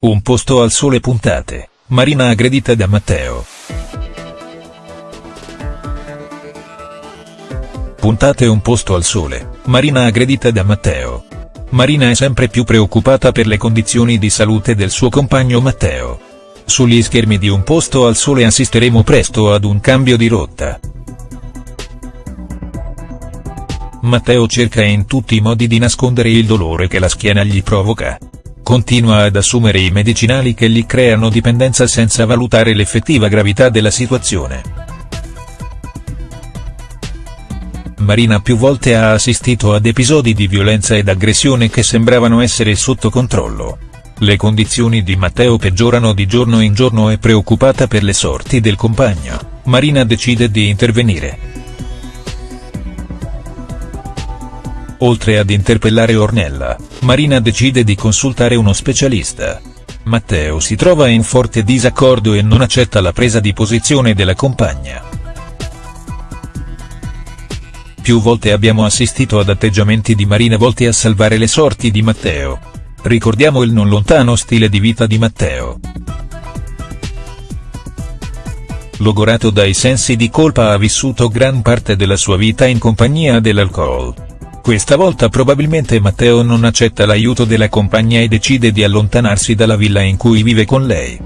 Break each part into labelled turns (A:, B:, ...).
A: Un posto al sole puntate, Marina aggredita da Matteo. Puntate un posto al sole, Marina aggredita da Matteo. Marina è sempre più preoccupata per le condizioni di salute del suo compagno Matteo. Sugli schermi di un posto al sole assisteremo presto ad un cambio di rotta. Matteo cerca in tutti i modi di nascondere il dolore che la schiena gli provoca continua ad assumere i medicinali che gli creano dipendenza senza valutare l'effettiva gravità della situazione. Marina più volte ha assistito ad episodi di violenza ed aggressione che sembravano essere sotto controllo. Le condizioni di Matteo peggiorano di giorno in giorno e preoccupata per le sorti del compagno, Marina decide di intervenire. Oltre ad interpellare Ornella, Marina decide di consultare uno specialista. Matteo si trova in forte disaccordo e non accetta la presa di posizione della compagna. Più volte abbiamo assistito ad atteggiamenti di Marina volti a salvare le sorti di Matteo. Ricordiamo il non lontano stile di vita di Matteo. Logorato dai sensi di colpa ha vissuto gran parte della sua vita in compagnia dell'alcol questa volta probabilmente Matteo non accetta l'aiuto della compagna e decide di allontanarsi dalla villa in cui vive con lei.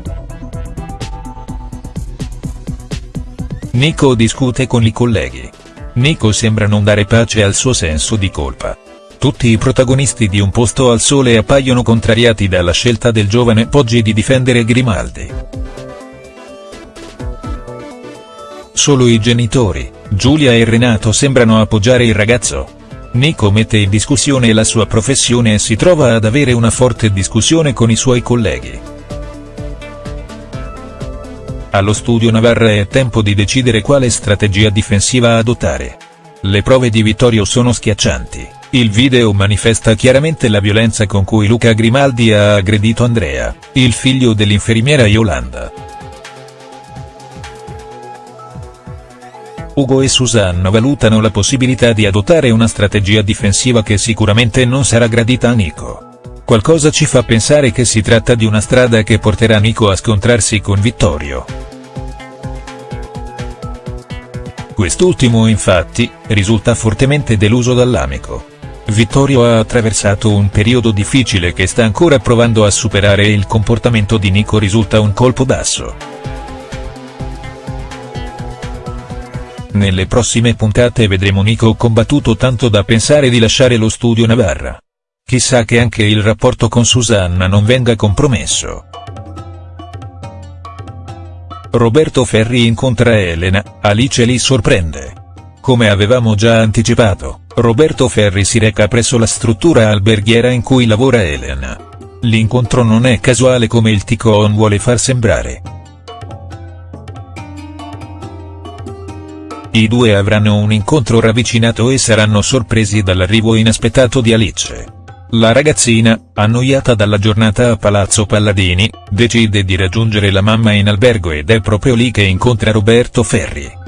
A: Nico discute con i colleghi. Nico sembra non dare pace al suo senso di colpa. Tutti i protagonisti di Un posto al sole appaiono contrariati dalla scelta del giovane Poggi di difendere Grimaldi. Solo i genitori, Giulia e Renato sembrano appoggiare il ragazzo. Nico mette in discussione la sua professione e si trova ad avere una forte discussione con i suoi colleghi. Allo studio Navarra è tempo di decidere quale strategia difensiva adottare. Le prove di Vittorio sono schiaccianti, il video manifesta chiaramente la violenza con cui Luca Grimaldi ha aggredito Andrea, il figlio dell'infermiera Yolanda. Ugo e Susanna valutano la possibilità di adottare una strategia difensiva che sicuramente non sarà gradita a Nico. Qualcosa ci fa pensare che si tratta di una strada che porterà Nico a scontrarsi con Vittorio. Quest'ultimo infatti, risulta fortemente deluso dall'amico. Vittorio ha attraversato un periodo difficile che sta ancora provando a superare e il comportamento di Nico risulta un colpo basso. Nelle prossime puntate vedremo Nico combattuto tanto da pensare di lasciare lo studio Navarra. Chissà che anche il rapporto con Susanna non venga compromesso. Roberto Ferri incontra Elena, Alice li sorprende. Come avevamo già anticipato, Roberto Ferri si reca presso la struttura alberghiera in cui lavora Elena. L'incontro non è casuale come il Ticon vuole far sembrare. I due avranno un incontro ravvicinato e saranno sorpresi dall'arrivo inaspettato di Alice. La ragazzina, annoiata dalla giornata a Palazzo Palladini, decide di raggiungere la mamma in albergo ed è proprio lì che incontra Roberto Ferri.